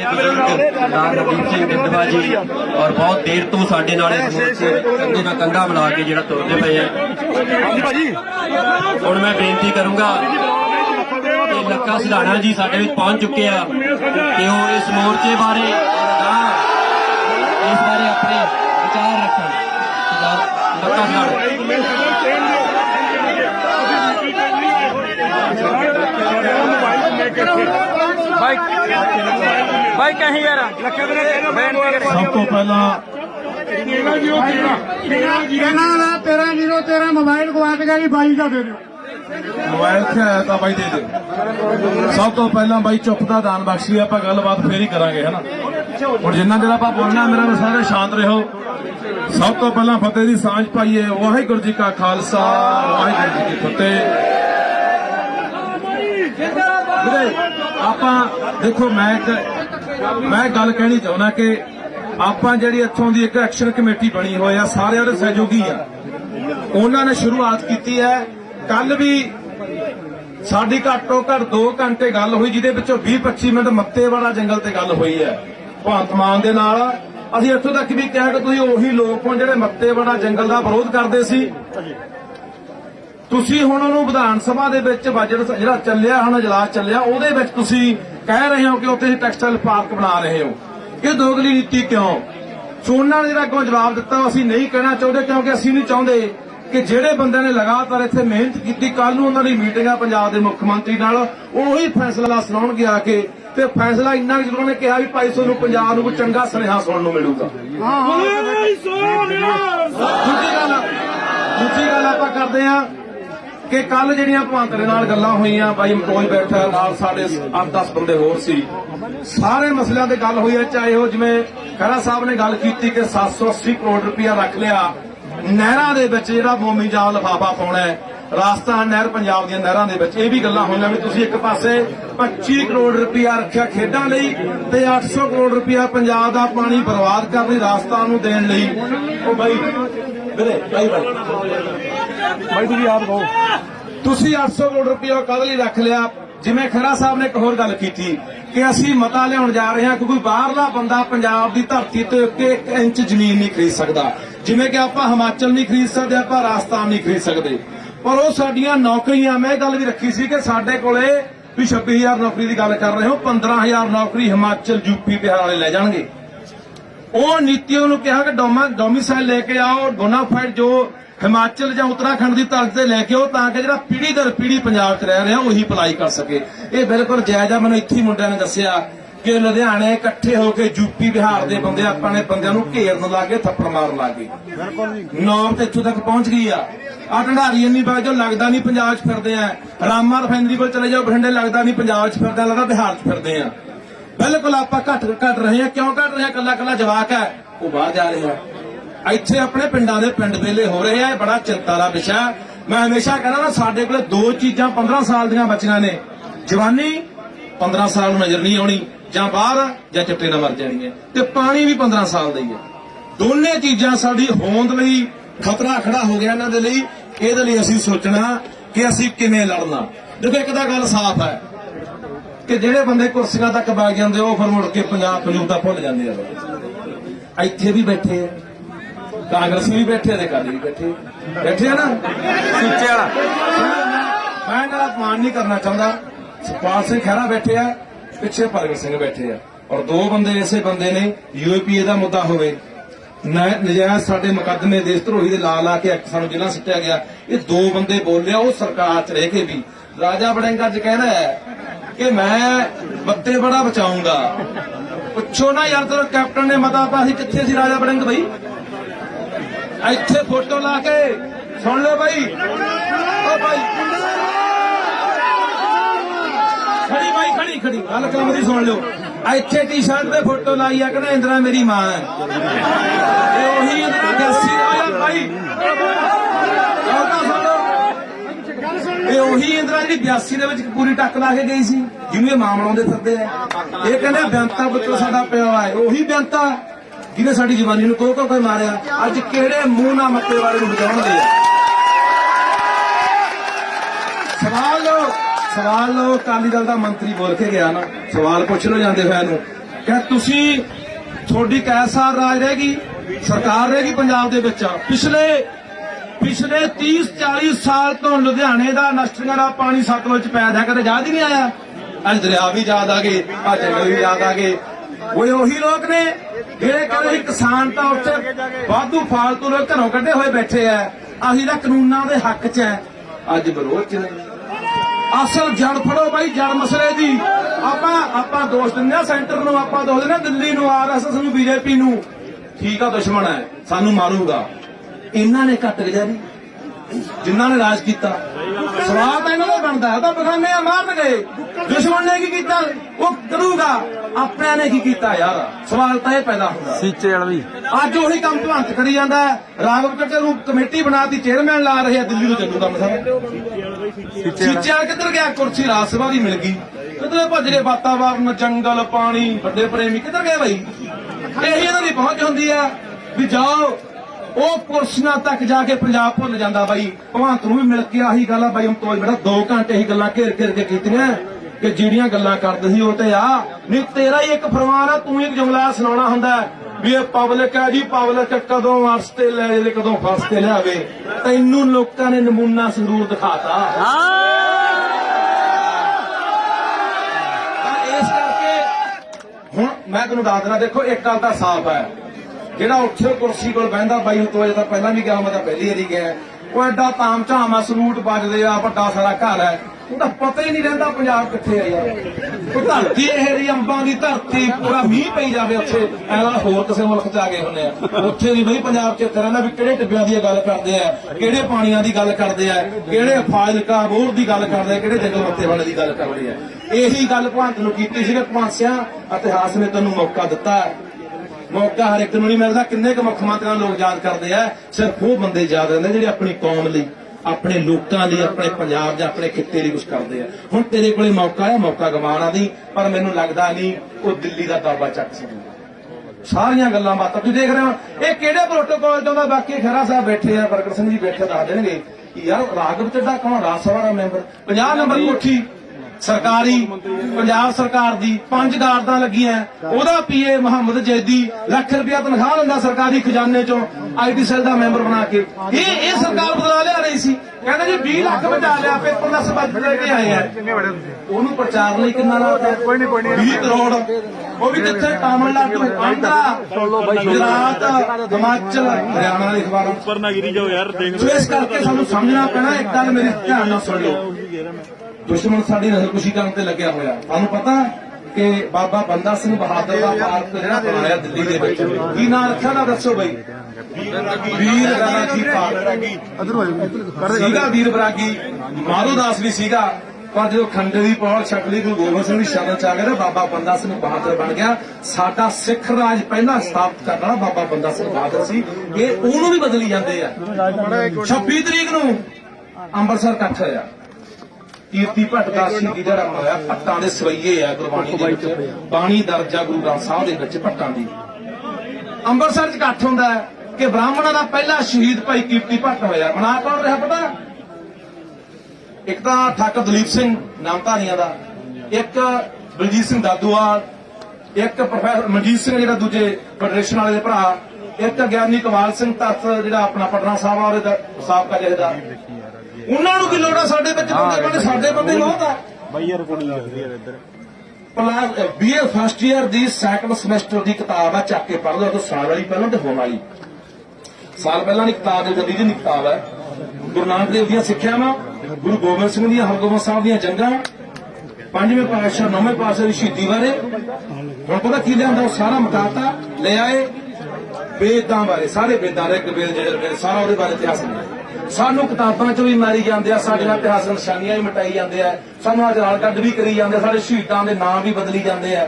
ਨਾਮ ਨਵਦੀਪ ਸਿੰਘ ਗਿੱਦਵਾ ਜੀ ਔਰ ਬਹੁਤ ਦੇਰ ਤੋਂ ਸਾਡੇ ਨਾਲ ਇਸ ਮੋਰਚੇ ਕੰਧੇ ਨਾਲ ਕੰਧਾ ਮਿਲਾ ਕੇ ਜਿਹੜਾ ਤੁਰਦੇ ਪਏ ਆ। ਹਾਂਜੀ ਭਾਜੀ। ਹੁਣ ਮੈਂ ਬੇਨਤੀ ਕਰੂੰਗਾ ਕਿ ਲੱਕਾ ਸਿਧਾਣਾ ਜੀ ਸਾਡੇ ਵਿੱਚ ਪਹੁੰਚ ਚੁੱਕੇ ਆ ਕਿ ਉਹ ਇਸ ਮੋਰਚੇ ਬਾਰੇ ਅਗਾਂਹ ਇਸ ਬਾਰੇ ਆਪਣੇ ਵਿਚਾਰ ਰੱਖਣ। ਸਰਦਾਰ ਲੱਕਾ ਸਿਧਾਣਾ। ਬਾਈਕ। ਬਾਈਕ ਕਹੀਂ ਯਾਰ। ਸਭ ਤੋਂ ਪਹਿਲਾਂ ਤੇਰਾ ਜੀਰੋ ਤੇਰਾ ਮੋਬਾਈਲ ਗਵਾ ਕੇ ਗਈ ਬਾਈ ਦਾ ਦੇ ਦਿਓ। ਮੋਬਾਈਲ ਤੇ ਆਇਆ ਤਾਂ ਬਾਈ ਦੇ ਦੇ ਸਭ ਤੋਂ ਪਹਿਲਾਂ ਬਾਈ ਚੁੱਪ ਦਾ ਦਾਨ ਬਖਸ਼ੀ ਆਪਾਂ ਗੱਲਬਾਤ ਫੇਰ ਹੀ ਕਰਾਂਗੇ ਹਨਾ? ਹੁਣ ਜਿੰਨਾ ਜਿਹੜਾ ਆਪਾਂ ਬੋਲਣਾ ਮੇਰਾ ਸਾਰੇ ਸ਼ਾਂਤ ਰਹੋ। ਸਭ ਤੋਂ ਪਹਿਲਾਂ ਫਤਿਹ ਦੀ ਸਾਂਝ ਪਾਈਏ। ਵਾਹਿਗੁਰੂ ਜੀ ਕਾ ਖਾਲਸਾ ਵਾਹਿਗੁਰੂ ਜੀ ਕੀ ਫਤਿਹ। ਆਪਾਂ ਦੇਖੋ ਮੈਂ ਇੱਕ ਮੈਂ ਗੱਲ ਕਹਿਣੀ ਚਾਹੁੰਦਾ ਕਿ ਆਪਾਂ ਜਿਹੜੀ ਇੱਥੋਂ ਦੀ ਇੱਕ ਐਕਸ਼ਨ ਕਮੇਟੀ ਬਣੀ ਹੋਈ ਆ, ਸਾਰਿਆਂ ਦੇ ਸਹਿਯੋਗੀ ਆ। ਉਹਨਾਂ ਨੇ ਸ਼ੁਰੂਆਤ ਕੀਤੀ ਹੈ। ਕੱਲ ਵੀ ਸਾਡੀ ਘੱਟੋ ਘੱਟ 2 ਘੰਟੇ ਗੱਲ ਹੋਈ, ਜਿਹਦੇ ਵਿੱਚੋਂ 20-25 ਮਿੰਟ ਮੱਤੇਵਾੜਾ ਜੰਗਲ ਤੇ ਗੱਲ ਹੋਈ ਹੈ। ਭਗਵੰਤ ਮਾਨ ਦੇ ਨਾਲ। ਅਸੀਂ ਇੱਥੋਂ ਤੱਕ ਵੀ ਕਿਹਾ ਕਿ ਤੁਸੀਂ ਉਹੀ ਲੋਕ ਹੋ ਜਿਹੜੇ ਮੱਤੇਵਾੜਾ ਜੰਗਲ ਦਾ ਵਿਰੋਧ ਕਰਦੇ ਸੀ। ਤੁਸੀਂ ਹੁਣ ਉਹਨੂੰ ਵਿਧਾਨ ਸਭਾ ਦੇ ਵਿੱਚ ਬਜਟ ਜਿਹੜਾ ਚੱਲਿਆ, ਹੁਣ ਇਜਲਾਸ ਚੱਲਿਆ, ਉਹਦੇ ਵਿੱਚ ਤੁਸੀਂ ਕਹਿ ਰਹੇ ਹੋ ਕਿ ਉੱਥੇ ਟੈਕਸਟਾਈਲ ਪਾਰਕ ਬਣਾ ਰਹੇ ਹੋ। ਇਹ ਦੋਗਲੀ ਨੀਤੀ ਕਿਉਂ? ਚੋਣਾਂ ਨੇ ਜਿਹੜਾ ਅੱਗੋਂ ਜਵਾਬ ਦਿੱਤਾ ਅਸੀਂ ਨਹੀਂ ਕਹਿਣਾ ਚਾਹੁੰਦੇ ਕਿਉਂਕਿ ਅਸੀਂ ਨਹੀਂ ਚਾਹੁੰਦੇ ਕਿ ਜਿਹੜੇ ਬੰਦੇ ਨੇ ਲਗਾਤਾਰ ਇੱਥੇ ਮਿਹਨਤ ਕੀਤੀ ਕੱਲ ਨੂੰ ਉਹਨਾਂ ਦੀ ਮੀਟਿੰਗ ਆ ਪੰਜਾਬ ਦੇ ਮੁੱਖ ਮੰਤਰੀ ਨਾਲ ਉਹੀ ਫੈਸਲਾ ਸੁਣਾਉਣਗੇ ਆ ਕੇ। ਤੇ ਫੈਸਲਾ ਇੰਨਾ ਜਦੋਂ ਉਹਨੇ ਕਿਹਾ ਵੀ ਭਾਈ ਤੁਹਾਨੂੰ ਪੰਜਾਬ ਨੂੰ ਕੋਈ ਚੰਗਾ ਸੁਨੇਹਾ ਸੁਣਨ ਨੂੰ ਮਿਲੂਗਾ। ਦੂਜੀ ਗੱਲ ਦੂਜੀ ਗੱਲ ਆਪਾਂ ਕਰਦੇ ਆ ਕਿ ਕੱਲ ਜਿਹੜੀਆਂ ਭਵੰਤ ਦੇ ਨਾਲ ਗੱਲਾਂ ਹੋਈਆਂ ਬਾਈ ਮਟੋਜ ਬੈਠਾ, ਨਾਲ ਸਾਡੇ 8-10 ਬੰਦੇ ਹੋਰ ਸੀ। ਸਾਰੇ ਮਸਲਿਆਂ ਤੇ ਗੱਲ ਹੋਈ ਹੈ, ਚਾਹੇ ਉਹ ਜਿਵੇਂ ਖਹਿਰਾ ਸਾਹਿਬ ਨੇ ਗੱਲ ਕੀਤੀ ਕਿ 780 ਕਰੋੜ ਰੁਪਇਆ ਰੱਖ ਲਿਆ, ਨਹਿਰਾਂ ਦੇ ਵਿੱਚ ਜਿਹੜਾ ਮੋਮੀ ਜਾਲ ਲਫਾਫਾ ਪਾਉਣਾ ਹੈ ਰਾਜਸਥਾਨ ਨਹਿਰ, ਪੰਜਾਬ ਦੀਆਂ ਨਹਿਰਾਂ ਦੇ ਵਿੱਚ ਇਹ ਵੀ ਗੱਲਾਂ ਹੋਈਆਂ ਵੀ ਤੁਸੀਂ ਇੱਕ ਪਾਸੇ 25 ਕਰੋੜ ਰੁਪਇਆ ਰੱਖਿਆ ਖੇਡਾਂ ਲਈ ਤੇ 800 ਕਰੋੜ ਰੁਪਇਆ ਪੰਜਾਬ ਦਾ ਪਾਣੀ ਬਰਬਾਦ ਕਰਨ ਲਈ ਰਾਜਸਥਾਨ ਨੂੰ ਦੇਣ ਲਈ। ਉਹ ਬਾਈ, ਵੀਰੇ, ਬਾਈ ਬਾਈ। ਬਾਈ, ਤੁਸੀਂ ਆਪ ਕਹੋ। ਤੁਸੀਂ 800 ਕਰੋੜ ਰੁਪਇਆ ਕਦ ਲਈ ਰੱਖ ਲਿਆ। ਜਿਵੇਂ ਖੜਾ ਸਾਹਿਬ ਨੇ ਇੱਕ ਹੋਰ ਗੱਲ ਕੀਤੀ ਕਿ ਅਸੀਂ ਮਤਾ ਲਿਆਉਣ ਜਾ ਰਹੇ ਹਾਂ ਕਿ ਕੋਈ ਬਾਹਰਲਾ ਬੰਦਾ ਪੰਜਾਬ ਦੀ ਧਰਤੀ ਤੇ ਇੱਕ ਇੱਕ ਇੰਚ ਜ਼ਮੀਨ ਨਹੀਂ ਖਰੀਦ ਸਕਦਾ। ਜਿਵੇਂ ਕਿ ਆਪਾਂ ਹਿਮਾਚਲ ਨਹੀਂ ਖਰੀਦ ਸਕਦੇ, ਆਪਾਂ ਰਾਜਸਥਾਨ ਨਹੀਂ ਖਰੀਦ ਸਕਦੇ। ਪਰ ਉਹ ਸਾਡੀਆਂ ਨੌਕਰੀਆਂ, ਮੈਂ ਇਹ ਗੱਲ ਵੀ ਰੱਖੀ ਸੀ ਕਿ ਸਾਡੇ ਕੋਲੇ ਵੀ 26000 ਨੌਕਰੀ ਦੀ ਗੱਲ ਕਰ ਰਹੇ ਹੋ 15000 ਨੌਕਰੀ ਹਿਮਾਚਲ ਯੂਪੀ ਬਿਹਾਰ ਵਾਲੇ ਲੈ ਜਾਣਗੇ। ਉਹ ਨੀਤੀਆਂ ਨੂੰ ਕਿਹਾ ਕਿ ਡੋਮਾ, ਡੋਮਿਸਾਈਲ ਲੈ ਕੇ ਆਓ ਬੋਨਾਫਾਈਡ ਜੋ ਹਿਮਾਚਲ ਜਾਂ ਉੱਤਰਾਖੰਡ ਦੀ ਧਰਤੀ ਤੇ ਲੈ ਕੇ ਆਓ ਤਾਂ ਕਿ ਜਿਹੜਾ ਪੀੜੀ ਦਰ ਪੀੜੀ ਪੰਜਾਬ 'ਚ ਰਹਿ ਰਿਹਾ, ਉਹੀ ਅਪਲਾਈ ਕਰ ਸਕੇ। ਇਹ ਬਿਲਕੁਲ ਜਾਇਜ਼ ਆ, ਮੈਨੂੰ ਇੱਥੇ ਮੁੰਡਿਆਂ ਨੇ ਦੱਸਿਆ। ਕਿ ਲੁਧਿਆਣੇ ਇਕੱਠੇ ਹੋ ਕੇ ਯੂਪੀ ਬਿਹਾਰ ਦੇ ਬੰਦੇ ਆਪਣੇ ਬੰਦਿਆਂ ਨੂੰ ਘੇਰਨ ਲੱਗੇ ਥੱਪੜ ਮਾਰਨ ਲੱਗੇ। ਨੌਬ ਤੇ ਇੱਥੋਂ ਤੱਕ ਪਹੁੰਚ ਗਈ ਆ। ਆ ਢੰਡਾਰੀ ਇੰਨੀ ਬਾਜੋ ਲੱਗਦਾ ਨਹੀਂ ਪੰਜਾਬ 'ਚ ਫਿਰਦੇ ਆ। ਰਾਮਾ ਰਿਫਾਈਨਰੀ ਕੋਲ ਚਲੇ ਜਾਓ ਬਠਿੰਡੇ ਲੱਗਦਾ ਨਹੀਂ ਪੰਜਾਬ 'ਚ ਫਿਰਦੇ ਆ ਲੱਗਦਾ ਬਿਹਾਰ 'ਚ ਫਿਰਦੇ ਆ। ਬਿਲਕੁਲ ਆਪਾਂ ਘੱਟ ਘੱਟ ਰਹੇ ਹਾਂ ਕਿਉਂ ਘੱਟ ਰਹੇ ਹਾਂ ਕੱਲਾ ਕੱਲਾ ਜਵਾਕ ਹੈ ਉਹ ਬਾਹਰ ਜਾ ਰਿਹਾ। ਇੱਥੇ ਆਪਣੇ ਪਿੰਡਾਂ ਦੇ ਪਿੰਡ ਵੇਲੇ ਹੋ ਰਹੇ ਆ ਇਹ ਬੜਾ ਚਿੰਤਾ ਦਾ ਵਿਸ਼ਾ। ਮੈਂ ਹਮੇਸ਼ਾ ਕਹਿੰਦਾ ਨਾ ਸਾਡੇ ਕੋਲੇ ਦੋ ਚੀਜ਼ਾਂ 15 ਸਾਲ ਦੀਆਂ ਬੱਚੀਆਂ ਨੇ। ਜਵਾਨੀ 15 ਸਾਲ ਨੂੰ ਨਜ਼ਰ ਨਹੀਂ ਆਉਣੀ ਜਾਂ ਬਾਹਰ ਜਾਂ ਚਿੱਟੇ ਨਾਲ ਮਰ ਜਾਣੀ ਹੈ ਤੇ ਪਾਣੀ ਵੀ 15 ਸਾਲ ਦਾ ਹੀ ਹੈ। ਦੋਨੇ ਚੀਜ਼ਾਂ ਸਾਡੀ ਹੋਂਦ ਲਈ ਖਤਰਾ ਖੜਾ ਹੋ ਗਿਆ ਇਹਨਾਂ ਦੇ ਲਈ। ਇਹਦੇ ਲਈ ਅਸੀਂ ਸੋਚਣਾ ਕਿ ਅਸੀਂ ਕਿਵੇਂ ਲੜਨਾ। ਦੇਖੋ ਇੱਕ ਤਾਂ ਗੱਲ ਸਾਫ਼ ਹੈ ਕਿ ਜਿਹੜੇ ਬੰਦੇ ਕੁਰਸੀਆਂ ਤੱਕ ਵਗ ਜਾਂਦੇ ਉਹ ਫਿਰ ਮੁੜ ਕੇ ਪੰਜਾਬ ਪੰਜਾਬ ਦਾ ਭੁੱਲ ਜਾਂਦੇ ਆ। ਇੱਥੇ ਵੀ ਬੈਠੇ ਆ। ਕਾਂਗਰਸ ਵੀ ਬੈਠੇ ਆ ਤੇ ਕਾਲੀ ਵੀ ਬੈਠੇ। ਬੈਠੇ ਆ ਨਾ? ਸੁੱਚੇ ਵਾਲਾ। ਮੈਂ ਦਾ ਅਪਮਾਨ ਨਹੀਂ ਕਰਨਾ ਚਾਹੁੰਦਾ। ਸੁਖਪਾਲ ਸਿੰਘ ਖਹਿਰਾ ਬੈਠੇ ਆ, ਪਿੱਛੇ ਭਗਤ ਸਿੰਘ ਬੈਠੇ ਆ। ਔਰ ਦੋ ਬੰਦੇ ਐਸੇ ਬੰਦੇ ਨੇ ਯੂਪੀਏ ਦਾ ਮੁੱਦਾ ਹੋਵੇ। ਨਜਾਇਜ਼ ਸਾਡੇ ਮੁਕੱਦਮੇ ਦੇਸ਼ ਧਰੋਹੀ ਦੇ ਲਾ ਲਾ ਕੇ ਐਕਟ ਸਾਨੂੰ ਜ਼ਿਲ੍ਹਾ ਸਿੱਟਿਆ ਗਿਆ। ਇਹ ਦੋ ਬੰਦੇ ਬੋਲਿਆ, ਉਹ ਸਰਕਾਰ 'ਚ ਰਹਿ ਕੇ ਵੀ। ਰਾਜਾ ਬੜਿੰਗ ਅੱਜ ਕਹਿੰਦਾ ਹੈ ਕਿ ਮੈਂ ਬੱਤੇ ਬੜਾ ਬਚਾਉਂਗਾ। ਪੁੱਛੋ ਨਾ ਯਾਰ, ਤੇਰਾ ਕੈਪਟਨ ਨੇ ਮਤਾ ਪਾ ਸੀ, ਕਿੱਥੇ ਸੀ ਰਾਜਾ ਬੜਿੰਗ ਬਈ? ਇੱਥੇ ਫੋਟੋ ਲਾ ਕੇ। ਸੁਣ ਲਓ ਬਾਈ। ਓ ਬਾਈ ਖੜੀ ਖੜੀ। ਗੱਲ ਕੰਮ ਦੀ ਸੁਣ ਲਿਓ। ਇੱਥੇ ਟੀ-ਸ਼ਰਟ ਤੇ ਫੋਟੋ ਲਾਈ ਆ, ਕਹਿੰਦਾ ਇੰਦਰਾ ਮੇਰੀ ਮਾਂ ਹੈ। ਇਹ ਉਹੀ ਇੰਦਰਾ ਦੇਸੀ ਦਾ ਯਾਰ ਬਾਈ ਇਹ ਉਹੀ ਇੰਦਰਾ ਜਿਹੜੀ 82 ਦੇ ਵਿੱਚ ਪੂਰੀ ਟੱਕ ਲਾ ਕੇ ਗਈ ਸੀ, ਜਿਹਨੂੰ ਇਹ ਮਾਂ ਬਣਾਉਂਦੇ ਫਿਰਦੇ ਆ। ਇਹ ਕਹਿੰਦੇ ਬੇਅੰਤਾ ਪੁੱਤਰ ਸਾਡਾ ਪਿਆ ਹੈ ਉਹੀ ਬੇਅੰਤਾ ਜਿਹਨੇ ਸਾਡੀ ਜਵਾਨੀ ਨੂੰ ਕੋਹ ਕੋਹ ਮਾਰਿਆ। ਅੱਜ ਕਿਹੜੇ ਮੂੰਹ ਨਾਲ ਮੱਤੇ ਵਾਲੇ ਨੂੰ ਬਚਾਉਣਗੇ ਆ ਸਵਾਲ ਸਵਾਲ ਲੋ ਅਕਾਲੀ ਦਲ ਦਾ ਮੰਤਰੀ ਬੋਲ ਕੇ ਗਿਆ ਨਾ, ਸਵਾਲ ਪੁੱਛ ਲੋ ਜਾਂਦੇ ਹੋਇਆ ਨੂੰ। ਕਿ ਤੁਸੀਂ, ਤੁਹਾਡੀ ਕੈਸਾ ਰਾਜ ਰਹੇਗੀ ਸਰਕਾਰ ਰਹੇਗੀ ਪੰਜਾਬ ਦੇ ਵਿੱਚ। ਪਿਛਲੇ ਪਿਛਲੇ 30 40 ਸਾਲ ਤੋਂ ਲੁਧਿਆਣੇ ਦਾ ਨਸ਼ਟਰੀਆਂ ਦਾ ਪਾਣੀ ਸਤਲੁਜ ਚ ਪੈਦਾ, ਕਦੇ ਯਾਦ ਹੀ ਨਹੀਂ ਆਇਆ? ਅੱਜ ਦਰਿਆ ਵੀ ਯਾਦ ਆ ਗਏ ਆ ਜੰਗਲ ਵੀ ਯਾਦ ਆ ਗਏ। ਉਹ ਉਹੀ ਲੋਕ ਨੇ, ਜਿਹੜੇ ਕਹਿੰਦੇ ਕਿਸਾਨ ਤਾਂ ਉੱਥੇ ਵਾਧੂ ਫਾਲਤੂ ਲੋਕ ਘਰੋਂ ਕੱਢੇ ਹੋਏ ਬੈਠੇ ਆ। ਅਸੀਂ ਤਾਂ ਕਾਨੂੰਨਾਂ ਦੇ ਹੱਕ 'ਚ ਐ ਅੱਜ ਵਿਰੋਧ 'ਚ ਅਸਲ ਜੜ ਫੜੋ ਬਾਈ ਜੜ ਮਸਲੇ ਦੀ ਆਪਾਂ ਆਪਾਂ ਦੋਸ਼ ਦਿੰਦੇ ਆ ਸੈਂਟਰ ਨੂੰ ਆਪਾਂ ਦੋਸ਼ ਦਿੰਦੇ ਆ ਦਿੱਲੀ ਨੂੰ ਆਰਐਸਐਸ ਨੂੰ ਬੀਜੇਪੀ ਨੂੰ। ਠੀਕ ਆ ਦੁਸ਼ਮਣ ਹੈ ਸਾਨੂੰ ਮਾਰੂਗਾ। ਇਹਨਾਂ ਨੇ ਕੱਟ ਗਿਆ ਜੀ ਜਿਨ੍ਹਾਂ ਨੇ ਰਾਜ ਕੀਤਾ। ਸਵਾਲ ਤਾਂ ਇਹਨਾਂ ਦਾ ਬਣਦਾ ਹੈ ਤਾਂ ਬਗਾਨੇ ਆ ਮਾਰਨਗੇ। ਦੁਸ਼ਮਣ ਨੇ ਕੀ ਕੀਤਾ? ਉਹ ਕਰੂਗਾ। ਆਪਣਿਆਂ ਨੇ ਕੀ ਕੀਤਾ ਯਾਰ? ਸਵਾਲ ਤਾਂ ਇਹ ਪੈਦਾ ਹੁੰਦਾ। ਸੀਚੇ ਵਾਲਾ। ਵੀ ਅੱਜ ਉਹੀ ਕੰਮ ਭਵੰਤ ਕਰੀ ਜਾਂਦਾ ਹੈ। ਰਾਘਵ ਚੱਟੇ ਨੂੰ ਕਮੇਟੀ ਬਣਾਤੀ ਚੇਅਰਮੈਨ ਲਾ ਰਹੇ ਆ ਦਿੱਲੀ ਨੂੰ ਚੱਲੂ ਕੰਮ ਸਾਰਾ। ਸੀਚਿਆ ਕਿੱਧਰ ਗਿਆ? ਕੁਰਸੀ ਰਾਜ ਸਭਾ ਦੀ ਮਿਲ ਗਈ। ਕਿੱਧਰ ਭੱਜ ਗਏ? ਵਾਤਾਵਰਨ, ਜੰਗਲ, ਪਾਣੀ, ਵੱਡੇ ਪ੍ਰੇਮੀ। ਕਿੱਧਰ ਗਏ ਭਾਈ ਇਹੀ ਇਹਨਾਂ ਦੀ ਪਹੁੰਚ ਹੁੰਦੀ ਆ ਵੀ ਜਾਓ। ਉਹ ਕੁਰਸੀਆਂ ਤੱਕ ਜਾ ਕੇ ਪੰਜਾਬ ਭੁੱਲ ਜਾਂਦਾ ਬਾਈ। ਭਗਵੰਤ ਨੂੰ ਵੀ ਮਿਲ ਕੇ ਆਹੀ ਗੱਲ ਆ ਬਾਈ। ਹੁਣ ਤੋਜ 2 ਘੰਟੇ ਹੀ ਗੱਲਾਂ ਘੇਰ ਘੇਰ ਕੇ ਕੀਤੀਆਂ। ਕਿ ਜਿਹੜੀਆਂ ਗੱਲਾਂ ਕਰਦੇ ਸੀ ਉਹ ਤੇ ਆ। ਨਹੀਂ, ਤੇਰਾ ਹੀ ਇੱਕ ਫਰਮਾਨ ਆ, ਤੂੰ ਇੱਕ ਜੁਮਲਾ ਸੁਣਾਉਣਾ ਹੁੰਦਾ ਵੀ ਇਹ ਪਬਲਿਕ ਆ ਜੀ, ਪਬਲਿਕ ਕਦੋਂ ਅਰਸ ਲੈ ਜੇ ਕਦੋਂ ਫਸ ਤੇ ਲਿਆਵੇ। ਤੈਨੂੰ ਲੋਕਾਂ ਨੇ ਨਮੂਨਾ ਸੰਗਰੂਰ ਦਿਖਾਤਾ। ਤਾਂ ਇਸ ਕਰਕੇ ਹੁਣ ਮੈਂ ਤੁਹਾਨੂੰ ਦੱਸ ਦੇਣਾ ਦੇਖੋ, ਇੱਕ ਗੱਲ ਤਾਂ ਸਾਫ਼ ਹੈ। ਜਿਹੜਾ ਉੱਥੇ ਕੁਰਸੀ ਕੋਲ ਬਹਿੰਦਾ, ਬਾਈ ਤੋਂ ਅਜੇ ਤਾਂ ਪਹਿਲਾਂ ਵੀ ਗਿਆ, ਮੈਂ ਤਾਂ ਪਹਿਲੀ ਵਾਰੀ ਗਿਆ। ਉਹ ਐਡਾ ਤਾਮ ਝਾਮ ਆ ਸਲੂਟ ਵੱਜਦੇ ਆ, ਵੱਡਾ ਸਾਰਾ ਘਰ ਹੈ। ਉਹਦਾ ਪਤਾ ਹੀ ਨਹੀਂ ਰਹਿੰਦਾ ਪੰਜਾਬ ਕਿੱਥੇ ਆ। ਯਾਰ ਉਹ ਧਰਤੀ ਇਹ ਦੀ ਅੰਬਾਂ ਦੀ ਧਰਤੀ, ਪੂਰਾ ਮੀਂਹ ਪਈ ਜਾਵੇ ਉੱਥੇ ਐਲਾ ਹੋਰ ਕਿਸੇ ਮੁਲਕ ਚ ਆ ਗਏ ਹੁੰਦੇ ਆ। ਉੱਥੇ ਵੀ ਬਈ ਪੰਜਾਬ ਚ ਇੱਥੇ ਰਹਿੰਦਾ ਵੀ ਕਿਹੜੇ ਟਿੱਬਿਆਂ ਦੀ ਗੱਲ ਕਰਦੇ ਆ, ਕਿਹੜੇ ਪਾਣੀਆਂ ਦੀ ਗੱਲ ਕਰਦੇ ਆ, ਕਿਹੜੇ ਫਾਜ਼ਿਲਕਾ ਬੋਰ ਦੀ ਗੱਲ ਕਰਦੇ ਆ, ਕਿਹੜੇ ਜੰਗਲ ਮੱਤੇ ਵਾਲੇ ਦੀ ਗੱਲ ਕਰਦੇ ਆ। ਇਹੀ ਗੱਲ ਭਗਵੰਤ ਨੂੰ ਕੀਤੀ ਸੀ ਕਿ ਭਗਵੰਸਿਆ ਇਤਿਹਾਸ ਨੇ ਤੈਨੂੰ ਮੌਕਾ ਦਿੱਤਾ। ਮੌਕਾ ਹਰ ਇੱਕ ਨੂੰ ਨਹੀਂ ਮਿਲਦਾ, ਕਿੰਨੇ ਕੁ ਮੁੱਖ ਮੰਤਰੀਆਂ ਨੂੰ ਲੋਕ ਯਾਦ ਕਰਦੇ ਆ, ਸਿਰਫ ਉਹ ਬੰਦੇ ਯਾਦ ਰਹਿੰਦੇ ਜਿਹੜੇ ਆਪਣੀ ਕੌਮ ਲਈ ਆਪਣੇ ਲੋਕਾਂ ਲਈ, ਆਪਣੇ ਪੰਜਾਬ ਜਾਂ ਆਪਣੇ ਖਿੱਤੇ ਲਈ ਕੁਝ ਕਰਦੇ ਆ। ਹੁਣ ਤੇਰੇ ਕੋਲੇ ਮੌਕਾ ਹੈ ਮੌਕਾ ਗਵਾਉਣਾ ਨਹੀਂ, ਪਰ ਮੈਨੂੰ ਲੱਗਦਾ ਨਹੀਂ ਉਹ ਦਿੱਲੀ ਦਾ ਦਾਵਾ ਚੱਕ ਸਕੂਗਾ। ਸਾਰੀਆਂ ਗੱਲਾਂ ਬਾਤਾਂ ਤੁਸੀਂ ਦੇਖ ਰਹੇ ਹੋ ਇਹ ਕਿਹੜੇ ਪ੍ਰੋਟੋਕਾਲ ਤੋਂ ਦਾ ਬਾਕੀ ਖਰਾ ਸਾਹਿਬ ਬੈਠੇ ਆ, ਪ੍ਰਗਟ ਸਿੰਘ ਜੀ ਬੈਠੇ ਦੱਸ ਦੇਣਗੇ ਕਿ ਯਾਰ ਰਾਗਵ ਚੱਡਾ ਕੌਣ ਰਾਜ ਸਭਾ ਦਾ ਮੈਂਬਰ 50 ਨੰਬਰ ਕੋਠੀ। ਸਰਕਾਰੀ ਪੰਜਾਬ ਸਰਕਾਰ ਦੀ ਪੰਜ ਗਾਰਦਾਂ ਲੱਗੀਆਂ। ਉਹਦਾ ਪੀਏ ਮੁਹੰਮਦ ਜੈਦੀ ਲੱਖ ਰੁਪਇਆ ਤਨਖਾਹ ਲੈਂਦਾ ਸਰਕਾਰੀ ਖਜ਼ਾਨੇ ਚੋਂ ਆਈਟੀ ਸੈੱਲ ਦਾ ਮੈਂਬਰ ਬਣਾ ਕੇ। ਇਹ ਇਹ ਸਰਕਾਰ ਬਦਲਾ ਲਿਆ ਰਹੀ ਸੀ। ਕਹਿੰਦਾ ਜੀ 20 ਲੱਖ ਬਚਾ ਲਿਆ ਪੇਪਰ ਦਾ ਸਬੱਜ ਲੈ ਕੇ ਆਏ ਆ। ਉਹਨੂੰ ਪ੍ਰਚਾਰ ਲਈ ਕਿੰਨਾ ਲਾਉਂਦਾ ਕੋਈ ਨਹੀਂ ਕੋਈ ਨਹੀਂ। 20 ਕਰੋੜ। ਉਹ ਵੀ ਕਿੱਥੇ ਤਾਮਿਲਨਾਡੂ ਆਂਧਰਾ ਗੁਜਰਾਤ ਹਿਮਾਚਲ ਹਰਿਆਣਾ ਵਾਲੀ ਅਖਬਾਰਾਂ। ਉੱਪਰ ਨਾ ਗਿਰੀ ਜਾਓ ਯਾਰ ਦੇਖ ਸੋ ਇਸ ਕਰਕੇ ਸਾਨੂੰ ਸਮਝਣਾ ਪੈਣਾ ਇੱਕ ਗੱਲ ਮੇਰੀ ਧਿਆਨ ਨਾਲ ਸੁਣ ਲਓ ਦੁਸ਼ਮਣ ਸਾਡੀ ਨਜ਼ਰਕੁਸ਼ੀ ਕਰਨ ਤੇ ਲੱਗਿਆ ਹੋਇਆ ਤੁਹਾਨੂੰ ਪਤਾ ਕਿ ਬਾਬਾ ਬੰਦਾ ਸਿੰਘ ਬਹਾਦਰ ਦਾ ਪਾਰਕ ਜਿਹੜਾ ਬਣਾਇਆ ਦਿੱਲੀ ਦੇ ਵਿੱਚ। ਕੀ ਨਾਂ ਰੱਖਿਆ ਨਾ ਦੱਸੋ ਬਈ। ਵੀਰ ਰਾਗੀ ਪਾਰਕ ਸੀਗਾ ਵੀਰ ਬਰਾਗੀ ਮਾਧੋ ਦਾਸ ਵੀ ਸੀਗਾ। ਪਰ ਜਦੋਂ ਖੰਡੇ ਦੀ ਪੌੜ ਛਕ ਲਈ, ਗੁਰੂ ਗੋਬਿੰਦ ਸਿੰਘ ਦੀ ਸ਼ਰਨ ਚ ਆ ਗਿਆ ਬਾਬਾ ਬੰਦਾ ਸਿੰਘ ਬਹਾਦਰ ਬਣ ਗਿਆ। ਸਾਡਾ ਸਿੱਖ ਰਾਜ ਪਹਿਲਾਂ ਸਥਾਪਿਤ ਕਰਨ ਵਾਲਾ ਬਾਬਾ ਬੰਦਾ ਸਿੰਘ ਬਹਾਦਰ ਸੀ। ਇਹ ਉਹਨੂੰ ਵੀ ਬਦਲੀ ਜਾਂਦੇ ਆ। 26 ਤਰੀਕ ਨੂੰ ਅੰਮ੍ਰਿਤਸਰ ਇਕੱਠ ਹੋਇਆ। ਕੀਰਤੀ ਭੱਟ ਦਾ ਸ਼ਹੀਦੀ ਜਿਹੜਾ ਹੋਇਆ। ਭੱਟਾਂ ਦੇ ਸਵਈਏ ਆ ਗੁਰਬਾਣੀ ਦੇ ਵਿੱਚ। ਬਾਣੀ ਦਰਜਾ ਗੁਰੂ ਗ੍ਰੰਥ ਸਾਹਿਬ ਦੇ ਵਿੱਚ ਭੱਟਾਂ ਦੀ। ਅੰਮ੍ਰਿਤਸਰ ਚ ਇਕੱਠ ਹੁੰਦਾ ਹੈ ਕਿ ਬ੍ਰਾਹਮਣਾਂ ਦਾ ਪਹਿਲਾ ਸ਼ਹੀਦ ਭਾਈ ਕੀਰਤੀ ਭੱਟ ਹੋਇਆ। ਮਨਾ ਕੌਣ ਰਿਹਾ ਪਤਾ? ਇੱਕ ਤਾਂ ਠਾਕਰ ਦਲੀਪ ਸਿੰਘ, ਨਾਮਧਾਰੀਆਂ ਦਾ। ਇੱਕ ਬਲਜੀਤ ਸਿੰਘ ਦਾਦੂਵਾਲ। ਇੱਕ ਪ੍ਰੋਫੈਸਰ ਮਨਜੀਤ ਸਿੰਘ ਜਿਹੜਾ ਦੂਜੇ ਫੈਡਰੇਸ਼ਨ ਵਾਲੇ ਦੇ ਭਰਾ। ਇੱਕ ਗਿਆਨੀ ਕਮਾਲ ਸਿੰਘ ਤੱਤ ਜਿਹੜਾ ਆਪਣਾ ਪਟਨਾ ਸਾਹਿਬ ਆ, ਉਹਦੇ ਦਾ ਸਾਬਕਾ ਜਥੇਦਾਰ ਉਹਨਾਂ ਨੂੰ ਕੀ ਲੋੜ ਆ? ਸਾਡੇ ਵਿੱਚ ਬੰਦੇ ਬੰਦੇ ਸਾਡੇ ਬੰਦੇ ਬਹੁਤ ਆ। ਬਾਈ ਯਾਰ ਕੋਣੀ ਲੱਗਦੀ ਯਾਰ ਇੱਧਰ। ਪਲਾਸ ਬੀਏ ਫਸਟ ਇਅਰ ਦੀ ਸੈਕੰਡ ਸਮੈਸਟਰ ਦੀ ਕਿਤਾਬ ਆ ਚੱਕ ਕੇ ਪੜ੍ਹ ਲਓ ਤਾਂ ਸਾਲ ਵਾਲੀ ਪਹਿਲਾਂ ਤੇ ਹੋਣ ਵਾਲੀ। ਸਾਲ ਪਹਿਲਾਂ ਦੀ ਕਿਤਾਬ ਹੈ ਜਦੀ ਦੀ ਕਿਤਾਬ ਹੈ ਗੁਰੂ ਨਾਨਕ ਦੇਵ ਦੀਆਂ ਸਿੱਖਿਆਵਾਂ ਗੁਰੂ ਗੋਬਿੰਦ ਸਿੰਘ ਦੀਆਂ ਹਰਗੋਬਿੰਦ ਸਾਹਿਬ ਦੀਆਂ ਜੰਗਾਂ ਪੰਜਵੇਂ ਪਾਤਸ਼ਾਹ ਨੌਵੇਂ ਪਾਤਸ਼ਾਹ ਦੀ ਸ਼ਹੀਦੀ ਬਾਰੇ। ਹੁਣ ਪਤਾ ਕੀ ਲਿਆਂਦਾ ਉਹ ਸਾਰਾ ਮਕਾਤਾ ਲੈ ਆਏ ਵੇਦਾਂ ਬਾਰੇ ਸਾਰੇ ਵੇਦਾਂ ਦੇ ਕਬੀਰ ਵੇਦ ਸਾਰਾ ਉਹਦੇ ਬਾਰੇ ਇਤਿਹਾਸ ਲਿਖਿਆ ਸਾਨੂੰ ਕਿਤਾਬਾਂ ਚ ਵੀ ਮਾਰੀ ਜਾਂਦੇ ਆ, ਸਾਡੇ ਨਾਲ ਇਤਿਹਾਸਕ ਨਿਸ਼ਾਨੀਆਂ ਵੀ ਮਿਟਾਈ ਜਾਂਦੇ ਆ, ਸਾਨੂੰ ਅੱਜ ਰਾਲ ਕੱਢ ਵੀ ਕਰੀ ਜਾਂਦੇ ਸਾਡੇ ਸ਼ਹੀਦਾਂ ਦੇ ਨਾਮ ਵੀ ਬਦਲੀ ਜਾਂਦੇ ਆ।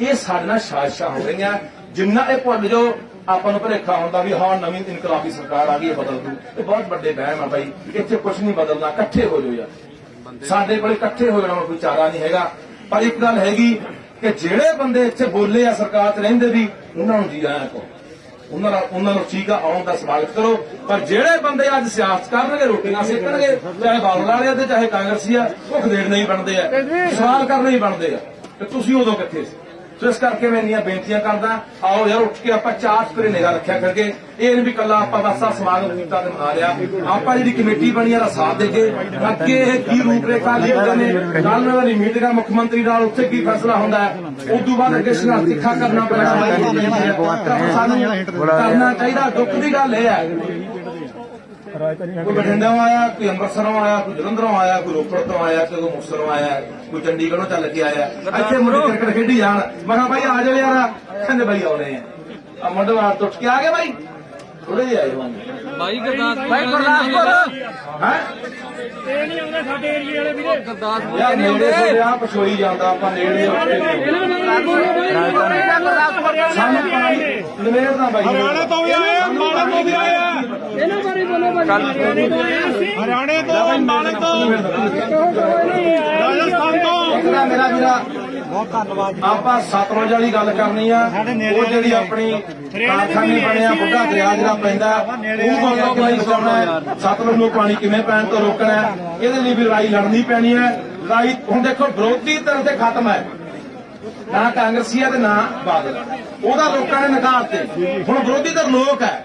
ਇਹ ਸਾਡੇ ਨਾਲ ਸਾਜ਼ਿਸ਼ਾਂ ਹੋ ਰਹੀਆਂ, ਜਿੰਨਾ ਇਹ ਭੁੱਲ ਜਾਓ ਆਪਾਂ ਨੂੰ ਭੁਲੇਖਾ ਹੁੰਦਾ ਵੀ ਹਾਂ, ਨਵੀਂ ਇਨਕਲਾਬੀ ਸਰਕਾਰ ਆ ਗਈ ਹੈ ਬਦਲ ਦੂ। ਇਹ ਬਹੁਤ ਵੱਡੇ ਵਹਿਮ ਆ ਬਾਈ, ਇੱਥੇ ਕੁਝ ਨਹੀਂ ਬਦਲਣਾ, ਇਕੱਠੇ ਹੋ ਜਾਓ ਯਾਰ। ਸਾਡੇ ਕੋਲ ਇਕੱਠੇ ਹੋ ਜਾਣਾ ਕੋਈ ਚਾਰਾ ਨਹੀਂ ਹੈਗਾ। ਪਰ ਇੱਕ ਗੱਲ ਹੈਗੀ ਕਿ ਜਿਹੜੇ ਬੰਦੇ ਇੱਥੇ ਬੋਲੇ ਆ ਸਰਕਾਰ 'ਚ ਰਹਿੰਦੇ ਵੀ, ਉਹਨਾਂ ਨੂੰ ਜੀ ਆਇਆਂ ਕੋ ਉਹਨਾਂ ਦਾ ਉਹਨਾਂ ਨੂੰ ਠੀਕ ਆ, ਆਉਣ ਦਾ ਸਵਾਗਤ ਕਰੋ। ਪਰ ਜਿਹੜੇ ਬੰਦੇ ਅੱਜ ਸਿਆਸਤ ਕਰਨਗੇ ਰੋਟੀਆਂ ਸੇਕਣਗੇ ਚਾਹੇ ਬਾਦਲ ਵਾਲੇ ਆ ਤੇ ਚਾਹੇ ਕਾਂਗਰਸੀ ਆ ਉਹ ਖਦੇੜ ਨਹੀਂ ਬਣਦੇ ਆ, ਸਵਾਲ ਕਰਨੇ ਹੀ ਬਣਦੇ ਆ। ਤੇ ਤੁਸੀਂ ਉਦੋਂ ਕਿੱਥੇ ਸੀ? ਸੋ ਇਸ ਕਰਕੇ ਮੈਂ ਇੰਨੀਆਂ ਬੇਨਤੀਆਂ ਕਰਦਾ ਆਓ ਯਾਰ ਉੱਠ ਕੇ ਆਪਾਂ ਚਾਰ ਸਪਰੇ ਨਿਗਾਹ ਰੱਖਿਆ ਕਰਕੇ ਇਹ ਨਹੀਂ ਵੀ ਕੱਲਾ ਆਪਾਂ ਬਸ ਆਹ ਸਮਾਗਮ ਕੀਤਾ ਤੇ ਮਨਾ ਲਿਆ। ਆਪਾਂ ਜਿਹੜੀ ਕਮੇਟੀ ਬਣੀ ਆ ਦਾ ਸਾਥ ਦੇ ਕੇ ਅੱਗੇ ਇਹ ਕੀ ਰੂਪਰੇਖਾ ਲਿਖਦੇ ਨੇ ਕੱਲ ਨੂੰ ਵਾਲੀ ਮੀਟਿੰਗ ਆ ਮੁੱਖ ਮੰਤਰੀ ਨਾਲ ਉੱਥੇ ਕੀ ਫੈਸਲਾ ਹੁੰਦਾ ਹੈ ਉਸ ਤੋਂ ਬਾਅਦ ਅੱਗੇ ਸੰਘਰਸ਼ ਤਿੱਖਾ ਕਰਨਾ ਪੈਣਾ। ਸਾਨੂੰ ਕਰਨਾ ਚਾਹੀਦਾ ਦੁੱਖ ਦੀ ਗੱਲ ਇਹ ਹੈ। ਕੋਈ ਬਠਿੰਡਿਓਂ ਆਇਆ ਕੋਈ ਅੰਮ੍ਰਿਤਸਰੋਂ ਆਇਆ ਕੋਈ ਜਲੰਧਰੋਂ ਆਇਆ ਕੋਈ ਰੋਪੜ ਤੋਂ ਆਇਆ ਕੋਈ ਮੁਕਤਸਰੋਂ ਆਇਆ ਕੋਈ ਚੰਡੀਗੜ੍ਹੋਂ ਚੱਲ ਕੇ ਆਇਆ। ਇੱਥੇ ਮੁੰਡੇ ਕ੍ਰਿਕਟ ਖੇਡੀ ਜਾਣ। ਮੈਂ ਕਿਹਾ ਭਾਈ ਆ ਜਾਓ ਯਾਰ ਕਹਿੰਦੇ ਬਾਈ ਆਉਣੇ ਆ। ਆ ਮੁੰਡੇ ਵਾਰ ਤੋਂ ਉੱਠ ਕੇ ਆ ਗਏ ਬਾਈ ਥੋੜੇ ਜਿਹੇ ਆਏ ਹੋਣਗੇ ਬਾਈ ਗੁਰਦਾਸਪੁਰ ਹੈ? ਇਹ ਨਹੀਂ ਆਉਂਦੇ ਸਾਡੇ ਏਰੀਏ ਵਾਲੇ ਵੀਰੇ। ਗੁਰਦਾਸਪੁਰ ਯਾਰ ਨੇੜੇ ਸੇ ਆ ਪਛੋਈ ਜਾਂਦਾ ਆਪਾਂ ਨੇੜੇ ਆ ਪਾਣੀ ਨਵੇੜ ਦਾ ਬਾਈ। ਹਰਿਆਣਾ ਤੋਂ ਵੀ ਆਏ ਮਾਲਕ ਤੋਂ ਵੀ ਆਏ ਇਹਨਾਂ ਬਾਰੇ ਬੋਲੋ ਬਾਈ। ਹਰਿਆਣੇ ਤੋਂ ਮਾਲਕ ਤੋਂ। ਇਕਰਾ ਮੇਰਾ ਵੀਰਾ। ਬਹੁਤ ਧੰਨਵਾਦ ਆਪਾਂ ਸਤਲੁਜ ਵਾਲੀ ਗੱਲ ਕਰਨੀ ਆ। ਉਹ ਜਿਹੜੀ ਆਪਣੀ ਕਾਰਖਾਨੇ ਬਣਿਆ ਬੁੱਢਾ ਦਰਿਆ ਜਿਹੜਾ ਪੈਂਦਾ ਉਹ ਬੰਦਾ ਬਚਾਉਣਾ ਹੈ ਸਤਲੁਜ ਨੂੰ ਪਾਣੀ ਕਿਵੇਂ ਪੈਣ ਤੋਂ ਰੋਕਣਾ ਹੈ? ਇਹਦੇ ਲਈ ਵੀ ਲੜਾਈ ਲੜਨੀ ਪੈਣੀ ਹੈ। ਲੜਾਈ ਹੁਣ ਦੇਖੋ ਵਿਰੋਧੀ ਧਿਰ ਤੇ ਖਤਮ ਹੈ। ਨਾ ਕਾਂਗਰਸੀ ਤੇ ਨਾ ਬਾਦਲ। ਉਹਦਾ ਲੋਕਾਂ ਨੇ ਨਕਾਰ ਤੇ। ਹੁਣ ਵਿਰੋਧੀ ਧਿਰ ਲੋਕ ਹੈ।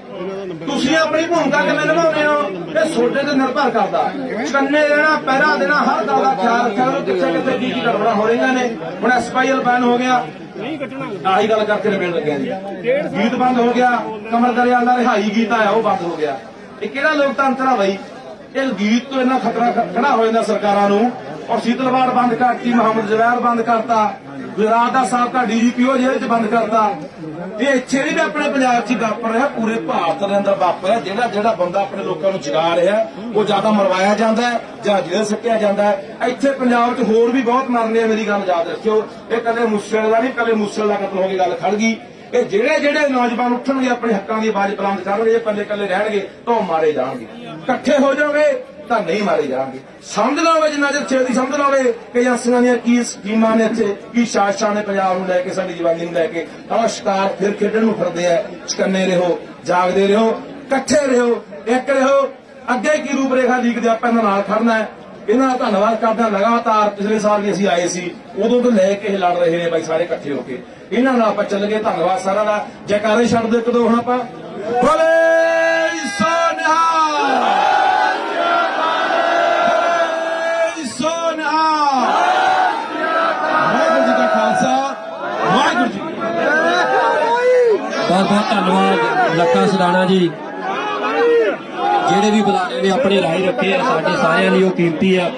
ਤੁਸੀਂ ਆਪਣੀ ਭੂਮਿਕਾ ਕਿਵੇਂ ਨਿਭਾਉਂਦੇ ਹੋ? ਇਹ ਤੁਹਾਡੇ ਤੇ ਨਿਰਭਰ ਕਰਦਾ ਕੰਨੇ ਰਹਿਣਾ ਪਹਿਰਾ ਦੇਣਾ, ਹਰ ਗੱਲ ਦਾ ਖਿਆਲ ਰੱਖਿਆ ਕਰੋ। ਕਿੱਥੇ ਕਿੱਥੇ ਕੀ ਕੀ ਗੜਬੜਾਂ ਹੋ ਰਹੀਆਂ ਨੇ। ਹੁਣ ਐਸਪੀਐਲ ਬੈਨ ਹੋ ਗਿਆ। ਆਹੀ ਗੱਲ ਕਰਕੇ ਨਿਬੇੜ ਲੱਗਿਆ ਜੀ। ਗੀਤ ਬੰਦ ਹੋ ਗਿਆ। ਕਮਰ ਦਰਿਆਲ ਦਾ ਰਿਹਾਈ ਗੀਤ ਆਇਆ, ਉਹ ਬੰਦ ਹੋ ਗਿਆ। ਇਹ ਕਿਹੜਾ ਲੋਕਤੰਤਰ ਆ ਬਈ? ਇਹ ਗੀਤ ਤੋਂ ਇੰਨਾ ਖਤਰਾ ਖੜਾ ਹੋ ਜਾਂਦਾ ਸਰਕਾਰਾਂ ਨੂੰ। ਔਰ ਸ਼ੀਤਲਵਾੜ ਬੰਦ ਕਰਤੀ, ਮੁਹੰਮਦ ਜ਼ਵੈਰ ਬੰਦ ਕਰਤਾ, ਗੁਜਰਾਤ ਦਾ ਸਾਬਕਾ ਡੀਜੀਪੀਓ ਜੇਲ੍ਹ 'ਚ ਬੰਦ ਕਰਤਾ। ਇਹ ਇੱਥੇ ਨਹੀਂ ਆਪਣੇ ਪੰਜਾਬ 'ਚ ਵਾਪਰ ਰਿਹਾ, ਪੂਰੇ ਭਾਰਤ ਦੇ ਅੰਦਰ ਵਾਪਰ ਰਿਹਾ। ਜਿਹੜਾ ਜਿਹੜਾ ਬੰਦਾ ਆਪਣੇ ਲੋਕਾਂ ਨੂੰ ਜਗਾ ਰਿਹਾ, ਉਹ ਜ਼ਿਆਦਾ ਮਰਵਾਇਆ ਜਾਂਦਾ ਹੈ, ਜਾਂ ਜੇਲ੍ਹ ਸੱਟਿਆ ਜਾਂਦਾ ਹੈ। ਇੱਥੇ ਪੰਜਾਬ 'ਚ ਹੋਰ ਵੀ ਬਹੁਤ ਮਰਨੇ ਆ, ਮੇਰੀ ਗੱਲ ਯਾਦ ਰੱਖਿਓ। ਇਹ ਕੱਲੇ ਮੁਸਲ ਦਾ ਨਹੀਂ ਕੱਲੇ ਮੁਸਲ ਦਾ ਕਤਲ ਹੋ ਕੇ ਗੱਲ ਖੜ ਗਈ। ਕਿ ਜਿਹੜੇ ਜਿਹੜੇ ਨੌਜਵਾਨ ਉੱਠਣਗੇ ਆਪਣੇ ਹੱਕਾਂ ਦੀ ਆਵਾਜ਼ ਬੁਲੰਦ ਕਰਨਗੇ ਜੇ ਕੱਲੇ ਕੱਲੇ ਰਹਿਣਗੇ ਤਾਂ ਉਹ ਮਾਰੇ ਜਾਣਗੇ। ਇਕੱਠੇ ਹੋ ਜਾਓਗੇ ਤਾਂ ਨਹੀਂ ਮਾਰੇ ਜਾਣਗੇ। ਸਮਝ ਲਓਗੇ ਜਿੰਨਾ ਚਿਰ ਛੇਤੀ ਸਮਝ ਲਓਗੇ ਕਿ ਏਜੰਸੀਆਂ ਦੀਆਂ ਕੀ ਸਕੀਮਾਂ ਨੇ ਇੱਥੇ, ਕੀ ਸ਼ਾਸਕਾਂ ਨੇ ਪੰਜਾਬ ਨੂੰ ਲੈ ਕੇ, ਸਾਡੀ ਜਵਾਨੀ ਨੂੰ ਲੈ ਕੇ। ਆਹ ਸ਼ਿਕਾਰ ਫਿਰ ਖੇਡਣ ਨੂੰ ਫਿਰਦੇ ਆ, ਚਕੰਨੇ ਰਹੋ, ਜਾਗਦੇ ਰਹੋ, ਇਕੱਠੇ ਰਹੋ, ਇੱਕ ਰਹੋ। ਅੱਗੇ ਕੀ ਰੂਪਰੇਖਾ ਲੀਕਦੇ ਆਪਾਂ ਇਹਨਾਂ ਨਾਲ ਖੜਨਾ ਹੈ? ਇਹਨਾਂ ਦਾ ਧੰਨਵਾਦ ਕਰਦਾ ਲਗਾਤਾਰ ਪਿਛਲੇ ਸਾਲ ਵੀ ਅਸੀਂ ਆਏ ਸੀ, ਉਦੋਂ ਤੋਂ ਲੈ ਕੇ ਇਹ ਲੜ ਰਹੇ ਨੇ ਬਾਈ ਸਾਰੇ ਇਕੱਠੇ ਹੋ ਕੇ। ਇਹਨਾਂ ਨਾਲ ਆਪਾਂ ਚੱਲ ਗਏ, ਧੰਨਵਾਦ ਸਾਰਿਆਂ ਦਾ। ਜੈਕਾਰੇ ਛੱਡ ਦਿਓ ਇੱਕ ਦੋ ਹੁਣ ਆਪਾਂ। ਬੋਲੇ ਸੋਨਿਹਾ ਵਾਹਿਗੁਰੂ ਜੀ ਕਾ ਖਾਲਸਾ, ਵਾਹਿਗੁਰੂ ਜੀ ਬਹੁਤ ਬਹੁਤ ਧੰਨਵਾਦ, ਲੱਖਾ ਸਦਾਣਾ ਜੀ। ਜਿਹੜੇ ਵੀ ਬੁਲਾਰੇ ਨੇ ਆਪਣੇ ਰਾਏ ਰੱਖੇ ਆ ਸਾਡੇ ਸਾਰਿਆਂ ਲਈ ਉਹ ਕੀਮਤੀ ਆ।